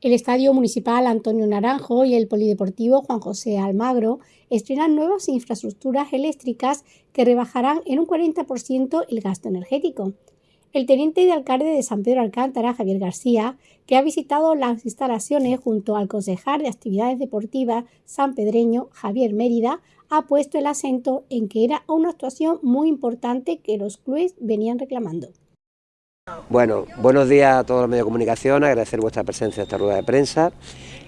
El Estadio Municipal Antonio Naranjo y el Polideportivo Juan José Almagro estrenan nuevas infraestructuras eléctricas que rebajarán en un 40% el gasto energético. El teniente de alcalde de San Pedro Alcántara, Javier García, que ha visitado las instalaciones junto al concejal de actividades deportivas sanpedreño, Javier Mérida, ha puesto el acento en que era una actuación muy importante que los clubes venían reclamando. Bueno, buenos días a todos los medios de comunicación, agradecer vuestra presencia en esta rueda de prensa,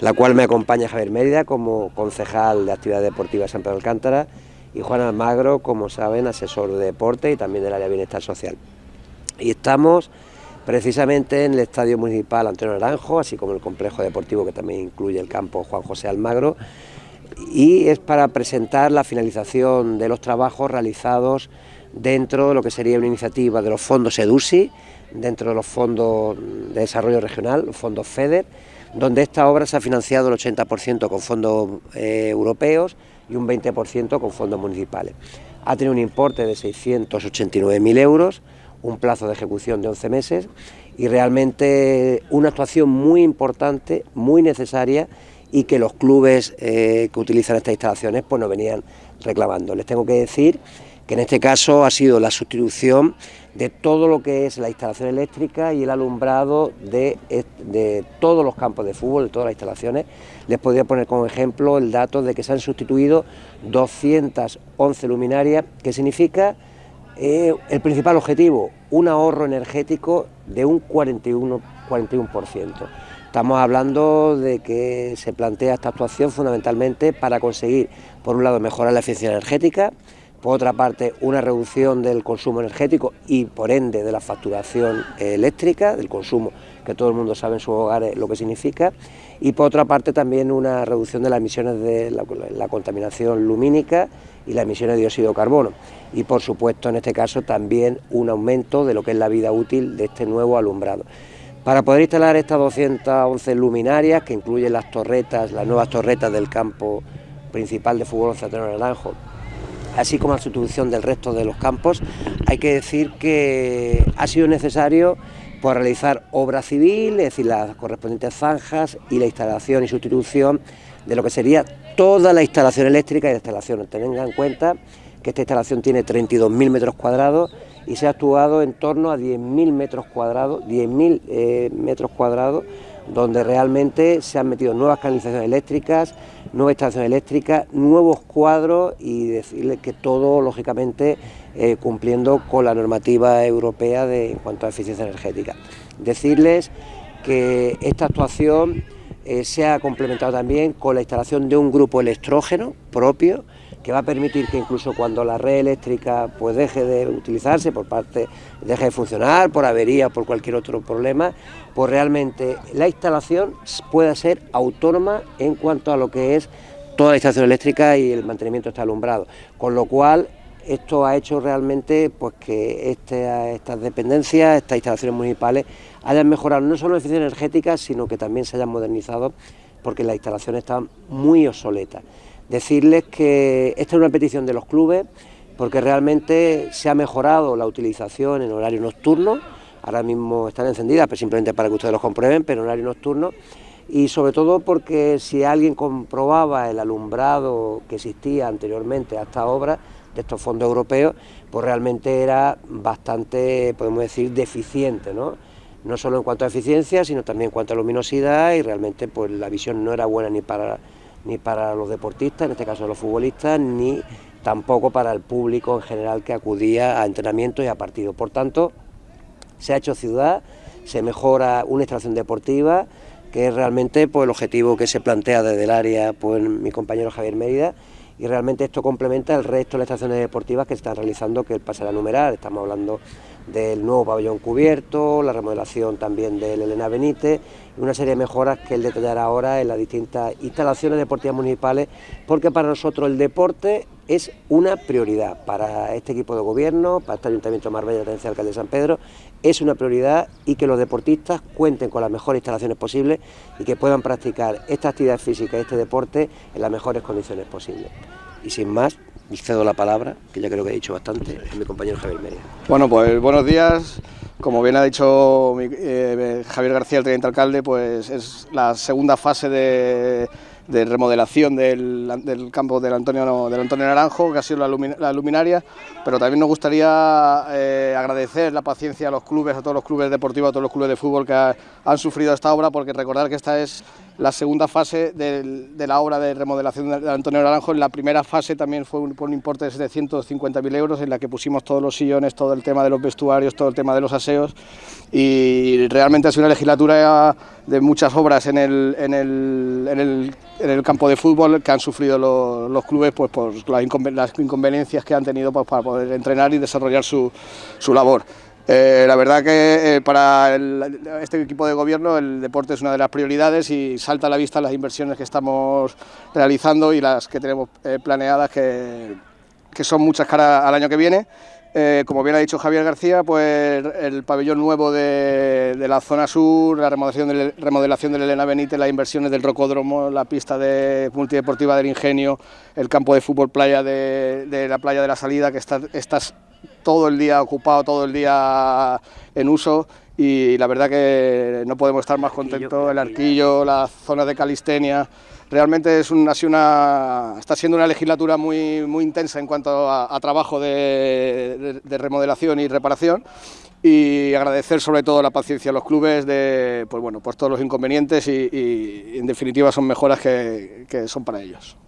la cual me acompaña Javier Mérida como concejal de actividades deportivas de San Pedro Alcántara y Juan Almagro, como saben, asesor de deporte y también del área de bienestar social. Y estamos precisamente en el Estadio Municipal Antonio Naranjo, así como el complejo deportivo que también incluye el campo Juan José Almagro, y es para presentar la finalización de los trabajos realizados dentro de lo que sería una iniciativa de los fondos EDUSI, dentro de los fondos de desarrollo regional, los fondos FEDER, donde esta obra se ha financiado el 80% con fondos eh, europeos y un 20% con fondos municipales. Ha tenido un importe de 689.000 euros, un plazo de ejecución de 11 meses y realmente una actuación muy importante, muy necesaria y que los clubes eh, que utilizan estas instalaciones pues nos venían reclamando. Les tengo que decir que en este caso ha sido la sustitución de todo lo que es la instalación eléctrica y el alumbrado de, de, todos los campos de fútbol, de todas las instalaciones. Les podría poner como ejemplo el dato de que se han sustituido 211 luminarias, que significa eh, el principal objetivo, un ahorro energético de un 41%. 41%. Estamos hablando de que se plantea esta actuación fundamentalmente para conseguir, por un lado, mejorar la eficiencia energética, por otra parte, una reducción del consumo energético y, por ende, de la facturación eléctrica, del consumo que todo el mundo sabe en sus hogares lo que significa, y por otra parte también una reducción de las emisiones de la, contaminación lumínica y las emisiones de dióxido de carbono, y por supuesto en este caso también un aumento de lo que es la vida útil de este nuevo alumbrado. Para poder instalar estas 211 luminarias, que incluyen las torretas, las nuevas torretas del campo principal de fútbol Centro Naranjo, así como la sustitución del resto de los campos, hay que decir que ha sido necesario por realizar obra civil, es decir, las correspondientes zanjas y la instalación y sustitución de lo que sería toda la instalación eléctrica y la instalación. Tengan en cuenta que esta instalación tiene 32.000 metros cuadrados y se ha actuado en torno a 10.000 metros cuadrados, 10.000 eh, metros cuadrados donde realmente se han metido nuevas canalizaciones eléctricas, nuevas instalaciones eléctricas, nuevos cuadros y decirles que todo, lógicamente, eh, cumpliendo con la normativa europea de, en cuanto a eficiencia energética. Decirles que esta actuación eh, se ha complementado también con la instalación de un grupo electrógeno propio, que va a permitir que incluso cuando la red eléctrica pues deje de utilizarse por parte, deje de funcionar por avería por cualquier otro problema, pues realmente la instalación pueda ser autónoma en cuanto a lo que es toda la instalación eléctrica y el mantenimiento está alumbrado, con lo cual esto ha hecho realmente pues que este, estas dependencias, estas instalaciones municipales hayan mejorado no solo la eficiencia energética, sino que también se hayan modernizado porque las instalaciones están muy obsoletas. Decirles que esta es una petición de los clubes porque realmente se ha mejorado la utilización en horario nocturno, ahora mismo están encendidas, pero simplemente para que ustedes lo comprueben, pero en horario nocturno, y sobre todo porque si alguien comprobaba el alumbrado que existía anteriormente a esta obra de estos fondos europeos, pues realmente era bastante, podemos decir, deficiente, ¿no? No solo en cuanto a eficiencia, sino también en cuanto a luminosidad y realmente pues la visión no era buena ni para ni para los deportistas, en este caso los futbolistas, ni tampoco para el público en general que acudía a entrenamientos y a partidos. Por tanto, se ha hecho ciudad, se mejora una instalación deportiva, que es realmente pues, el objetivo que se plantea desde el área pues, mi compañero Javier Mérida, y realmente esto complementa el resto de las estaciones deportivas que se están realizando, que pasará a numerar, estamos hablando del nuevo pabellón cubierto, la remodelación también del Elena Benítez una serie de mejoras que él detallará ahora en las distintas instalaciones deportivas municipales, porque para nosotros el deporte es una prioridad para este equipo de gobierno, para este Ayuntamiento de Marbella, la Alcalde de San Pedro, es una prioridad y que los deportistas cuenten con las mejores instalaciones posibles y que puedan practicar esta actividad física y este deporte en las mejores condiciones posibles. Y sin más, cedo la palabra, que ya creo que he dicho bastante, a mi compañero Javier Mérida. Bueno, pues buenos días. Como bien ha dicho eh, Javier García, el teniente alcalde, pues es la segunda fase de de remodelación del, campo del Antonio, del Antonio Naranjo, que ha sido la, luminaria, pero también nos gustaría eh, agradecer la paciencia a los clubes, a todos los clubes deportivos, a todos los clubes de fútbol que han sufrido esta obra, porque recordar que esta es la segunda fase de, la obra de remodelación del Antonio Naranjo. En la primera fase también fue por un importe de 750.000 euros, en la que pusimos todos los sillones, todo el tema de los vestuarios, todo el tema de los aseos, y realmente ha sido una legislatura de muchas obras en el, en el, en el, campo de fútbol que han sufrido los, clubes pues, por las, inconveniencias que han tenido pues, para poder entrenar y desarrollar su, su labor. Eh, la verdad que eh, para este equipo de gobierno el deporte es una de las prioridades y salta a la vista las inversiones que estamos realizando y las que tenemos eh, planeadas, que, que son muchas caras al año que viene. Como bien ha dicho Javier García, pues el pabellón nuevo de, la zona sur, la remodelación, de, remodelación del Elena Benítez, las inversiones del rocódromo, la pista de multideportiva del Ingenio, el campo de fútbol playa de, la playa de la salida, que está, estás todo el día ocupado, todo el día en uso y la verdad que no podemos estar más contentos, el arquillo, la zona de calistenia, realmente es una, está siendo una legislatura muy, muy intensa en cuanto a, trabajo de, remodelación y reparación y agradecer sobre todo la paciencia a los clubes de pues bueno, pues todos los inconvenientes y, en definitiva son mejoras que son para ellos.